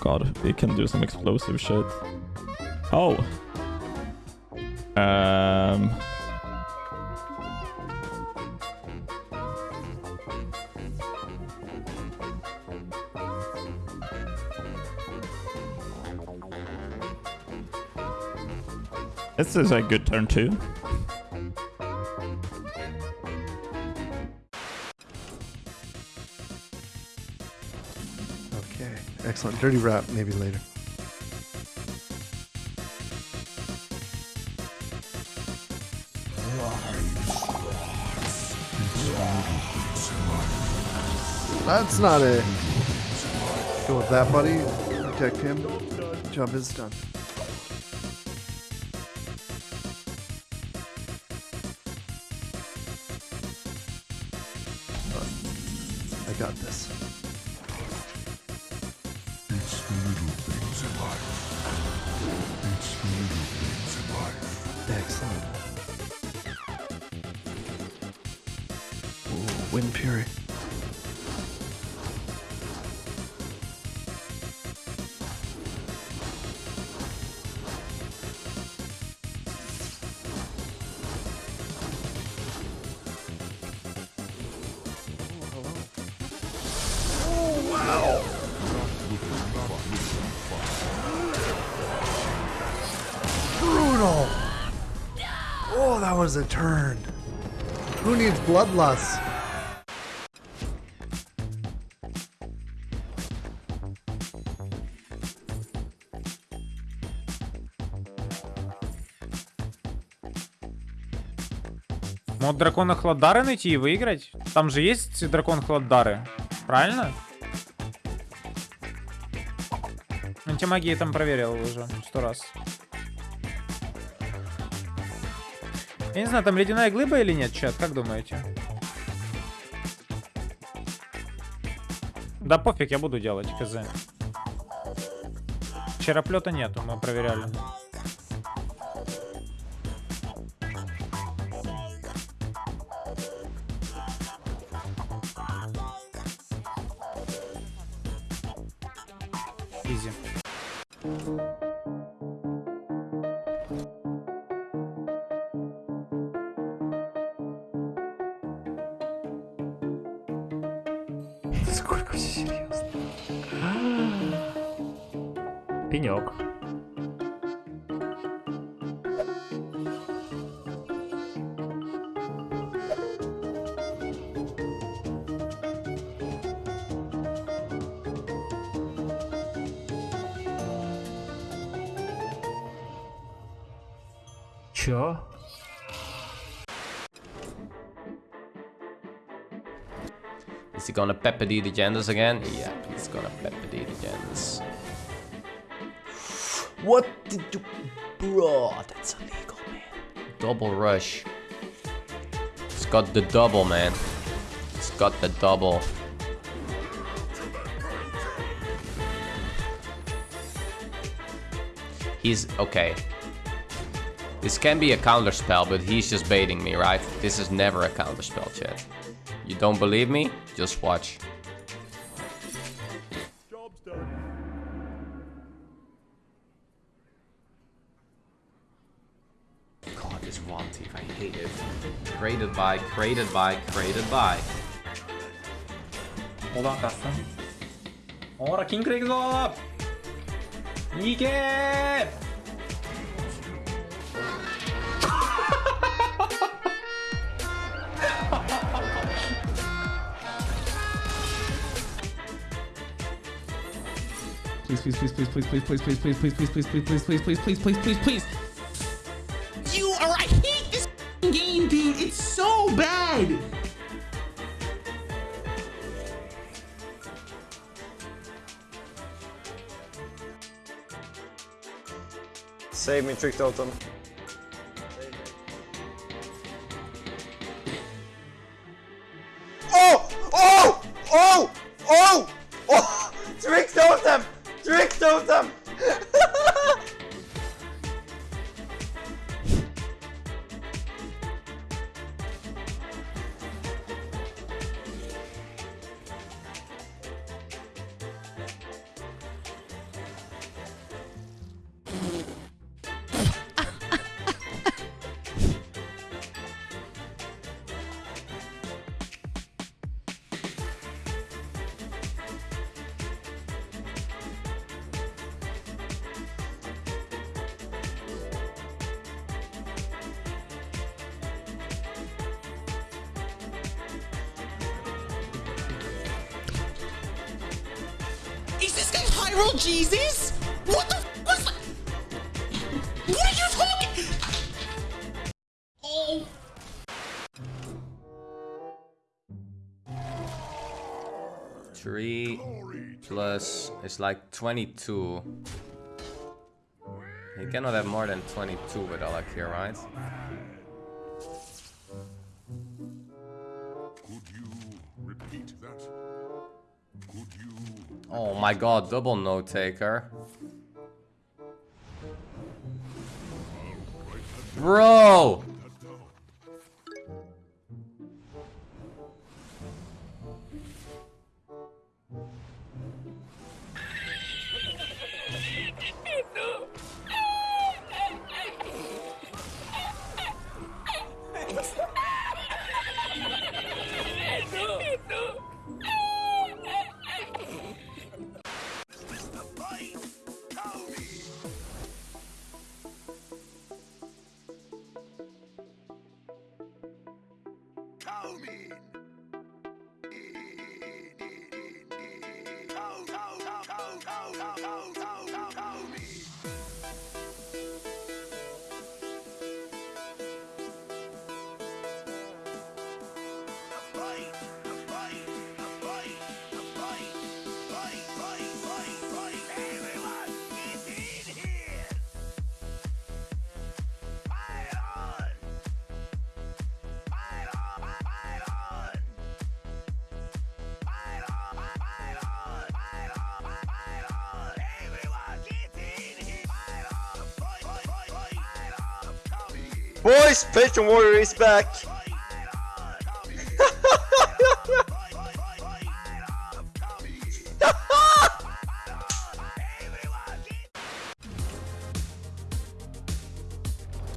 god, we can do some explosive shit. Oh. Um. This is a good turn too. Excellent. Dirty Rat, maybe later. That's not it. Go with that, buddy. Protect him. Job is done. I got this. Excellent. Ooh, Windfury. Was a turn. Who needs bloodlust? Мод дракона Хладдары найти и выиграть? Там же есть дракон Хладдары. Правильно? Антимагии там проверил уже сто раз. Я не знаю, там ледяная глыба или нет, чат, как думаете? Да пофиг, я буду делать, хз. Чероплета нету, мы проверяли. Изи. Сколько серьезно? Пенек. Чё? Is he gonna pepper the agendas again? Yeah, he's gonna pepper the agendas. What did you... Bro, that's illegal, man. Double rush. It's got the double, man. It's got the double. He's... okay. This can be a counter spell, but he's just baiting me, right? This is never a counter spell, chat. You don't believe me? Just watch. God, this one thief, I hate it. Created by, created by, created by. Hold Oradan kalsın. Ora King Craig いけー Please, please, please, please, please, please, please, please, please, please, please, please, please, please, please, please, please, please, please. You are. I hate this game, dude. It's so bad. Save me, Trick Totem. Oh! Hyrule Jesus? What the f was that? What are you talking? Oh. Three plus it's like 22. He cannot have more than 22 with Alec here, right? Oh my god, double note taker. Bro! Boys, Patron Warrior is back!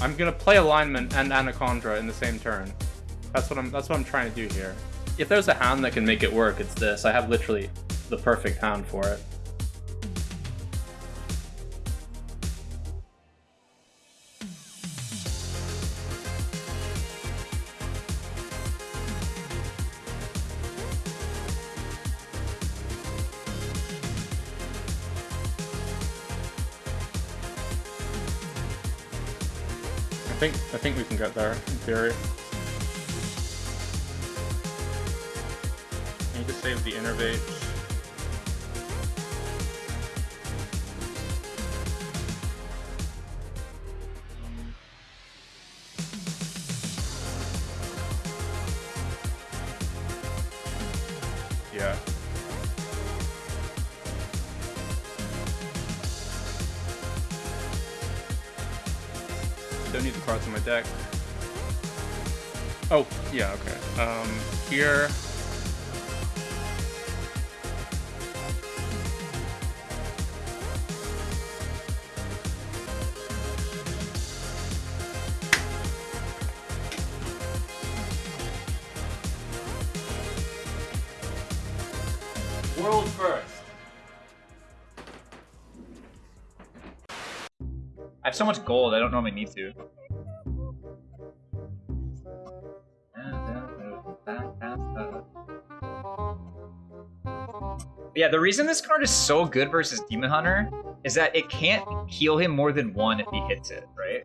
I'm gonna play alignment and Anacondra in the same turn. That's what I'm that's what I'm trying to do here. If there's a hand that can make it work, it's this. I have literally the perfect hand for it. Think I think we can get there in theory. I need to save the innervate. Don't need the cards in my deck. Oh, yeah, okay. Um, here. World first. So much gold, I don't normally need to. Yeah, the reason this card is so good versus Demon Hunter is that it can't heal him more than one if he hits it, right?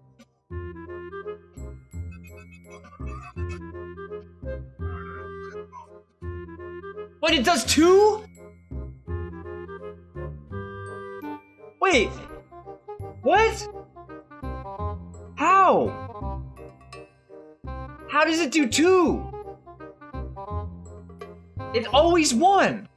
Wait, it does two? Wait! What? Does it do two? It's always one!